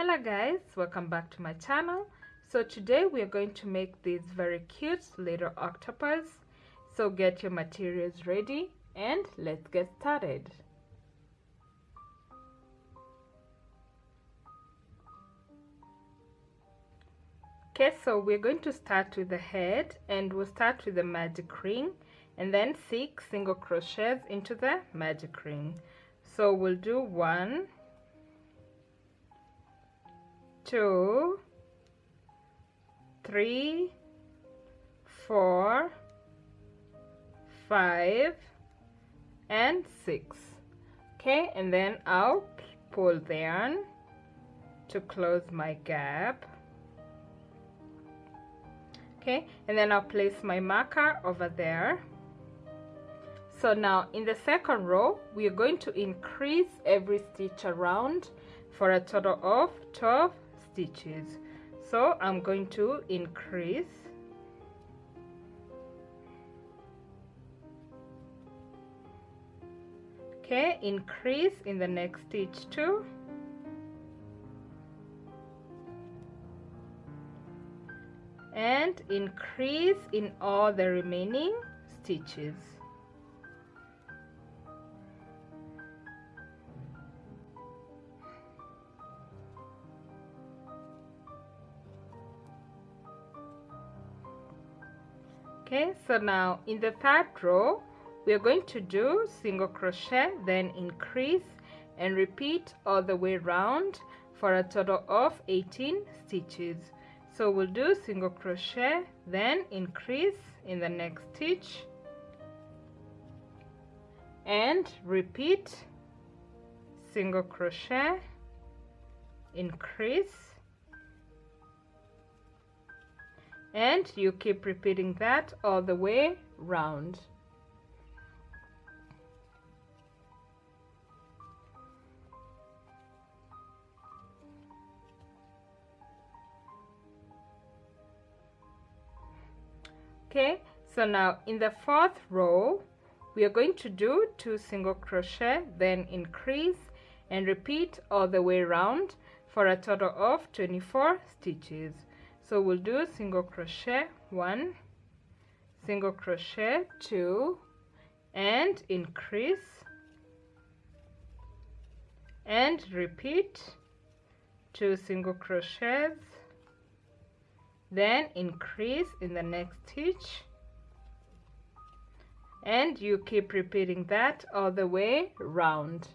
hello guys. Welcome back to my channel. So today we are going to make these very cute little octopus. So get your materials ready and let's get started. Okay so we're going to start with the head and we'll start with the magic ring and then six single crochets into the magic ring. So we'll do one two three four five and six. Okay and then I'll pull yarn to close my gap. Okay and then I'll place my marker over there. So now in the second row we are going to increase every stitch around for a total of 12 stitches. So I'm going to increase. Okay increase in the next stitch too. And increase in all the remaining stitches okay so now in the third row we are going to do single crochet then increase and repeat all the way around for a total of 18 stitches. So we'll do single crochet then increase in the next stitch and repeat single crochet increase and you keep repeating that all the way round. Okay so now in the fourth row we are going to do two single crochet then increase and repeat all the way around for a total of 24 stitches so we'll do single crochet one single crochet two and increase and repeat two single crochets then increase in the next stitch and you keep repeating that all the way round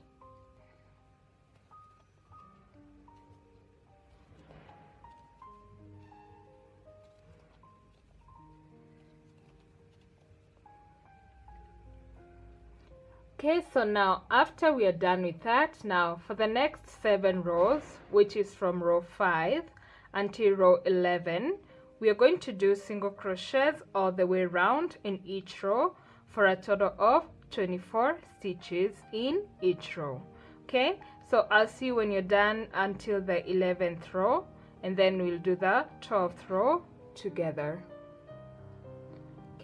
okay so now after we are done with that now for the next seven rows which is from row 5 until row 11 we are going to do single crochets all the way around in each row for a total of 24 stitches in each row. Okay so I'll see you when you're done until the 11th row and then we'll do the 12th row together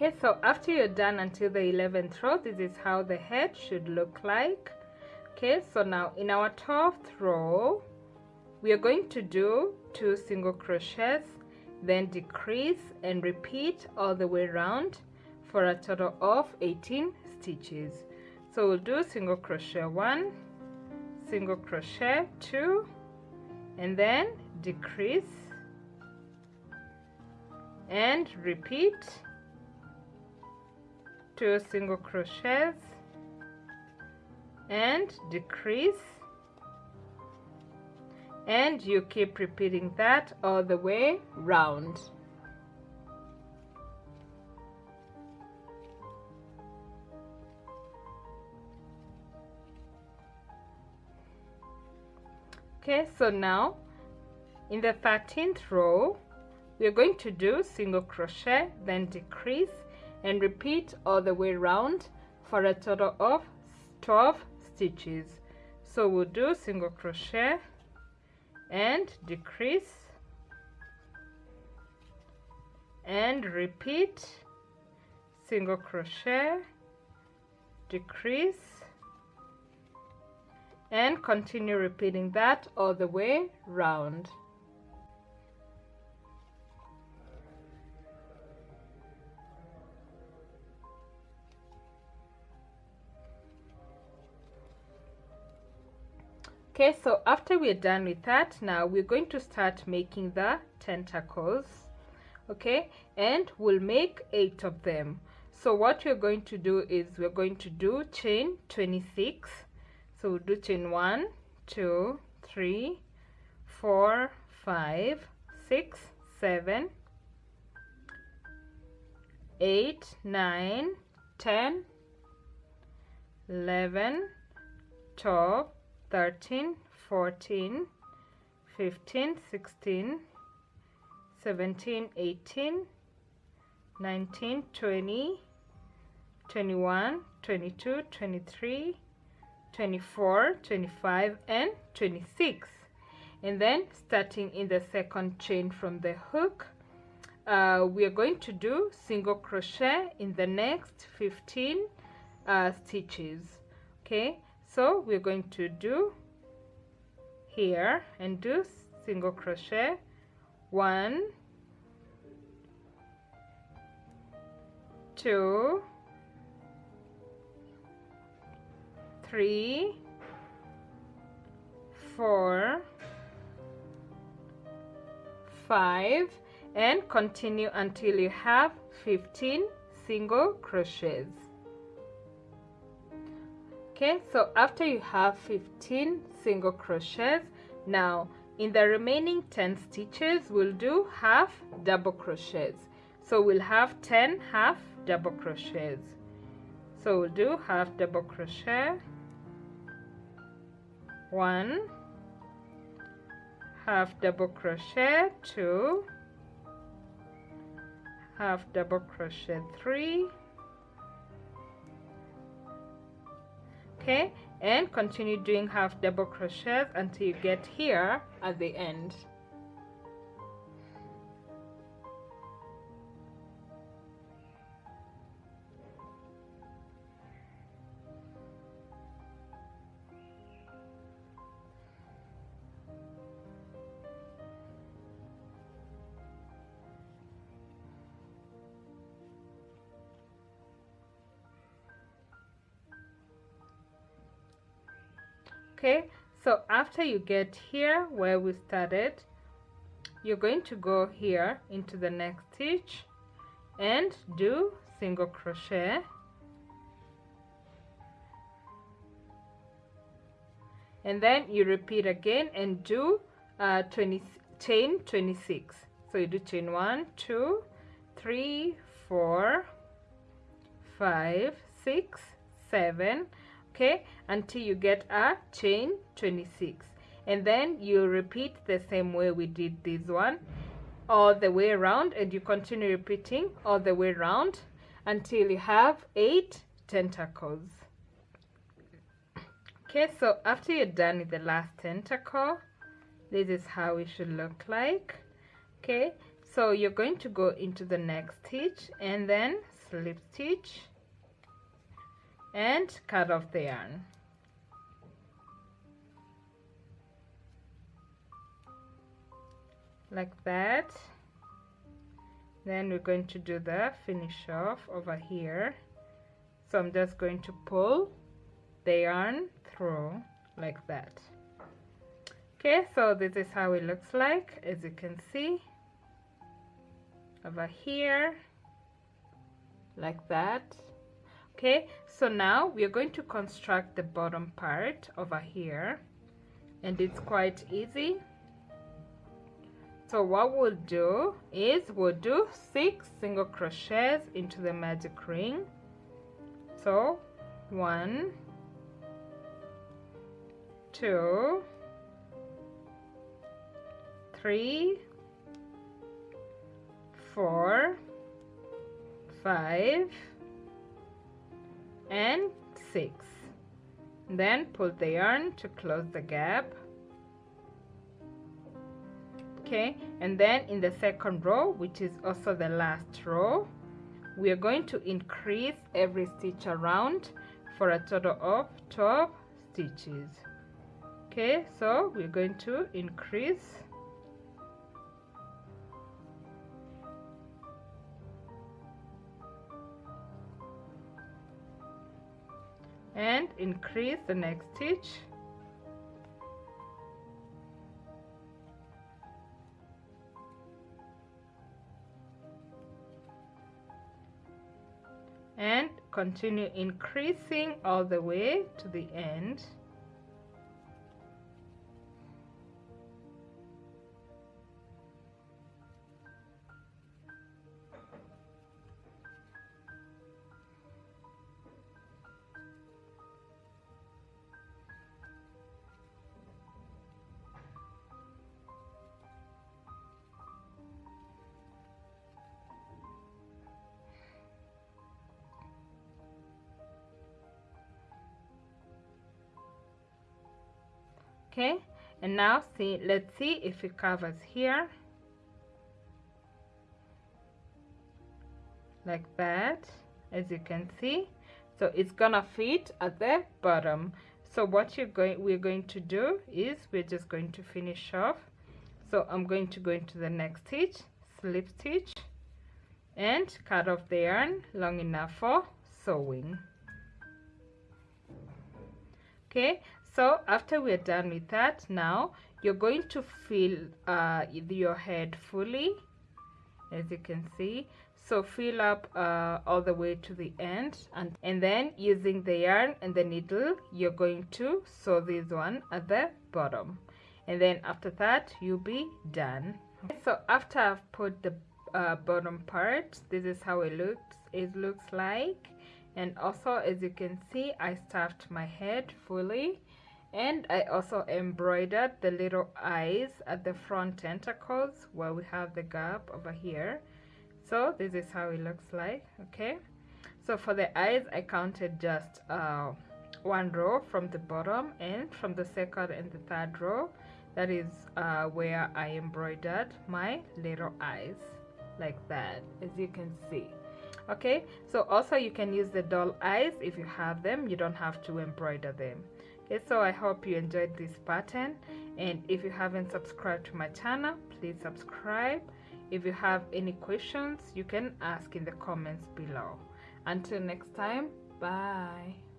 okay so after you're done until the 11th row this is how the head should look like. Okay so now in our 12th row we are going to do two single crochets then decrease and repeat all the way around for a total of 18 stitches. So we'll do single crochet one single crochet two and then decrease and repeat two single crochets and decrease. And you keep repeating that all the way round. Okay so now in the 13th row we are going to do single crochet then decrease and repeat all the way around for a total of 12 stitches. So we'll do single crochet and decrease and repeat. Single crochet decrease and continue repeating that all the way round okay so after we're done with that now we're going to start making the tentacles okay? And we'll make eight of them. So what we're going to do is we're going to do chain 26 so we'll do chain one two three four five six seven eight nine ten eleven twelve 13 14 15 16 17 18 19 20 21 22 23 24 25 and 26 and then starting in the second chain from the hook uh, we are going to do single crochet in the next 15 uh, stitches okay so we're going to do here and do single crochet. One two three four five and continue until you have 15 single crochets okay so after you have 15 single crochets now in the remaining 10 stitches we'll do half double crochets. So we'll have 10 half double crochets. So we'll do half double crochet. One half double crochet two half double crochet three okay and continue doing half double crochets until you get here at the end okay so after you get here where we started you're going to go here into the next stitch and do single crochet. And then you repeat again and do uh, 20 chain 26 so you do chain one two three four five six seven okay until you get a chain 26 and then you repeat the same way we did this one all the way around and you continue repeating all the way around until you have eight tentacles. Okay so after you're done with the last tentacle this is how it should look like. Okay so you're going to go into the next stitch and then slip stitch and cut off the yarn. Like that. Then we're going to do the finish off over here. So I'm just going to pull the yarn through like that. Okay, so this is how it looks like, as you can see. Over here, like that okay so now we are going to construct the bottom part over here. And it's quite easy. So what we'll do is we'll do six single crochets into the magic ring. So one two three four five and 6 then pull the yarn to close the gap. Okay and then in the second row which is also the last row we are going to increase every stitch around for a total of 12 stitches. Okay so we're going to increase and increase the next stitch. And continue increasing all the way to the end okay and now see let's see if it covers here. Like that as you can see. So it's gonna fit at the bottom. So what you're going we're going to do is we're just going to finish off. So I'm going to go into the next stitch slip stitch and cut off the yarn long enough for sewing okay so after we're done with that now you're going to fill uh, your head fully as you can see. So fill up uh, all the way to the end and, and then using the yarn and the needle you're going to sew this one at the bottom. And then after that you'll be done. So after I've put the uh, bottom part this is how it looks it looks like and also as you can see I stuffed my head fully and I also embroidered the little eyes at the front tentacles where we have the gap over here. So this is how it looks like okay? So for the eyes I counted just uh, one row from the bottom and from the second and the third row. That is uh, where I embroidered my little eyes like that as you can see okay? So also you can use the doll eyes if you have them. You don't have to embroider them. Okay? So i hope you enjoyed this pattern. And if you haven't subscribed to my channel please subscribe. If you have any questions you can ask in the comments below. Until next time bye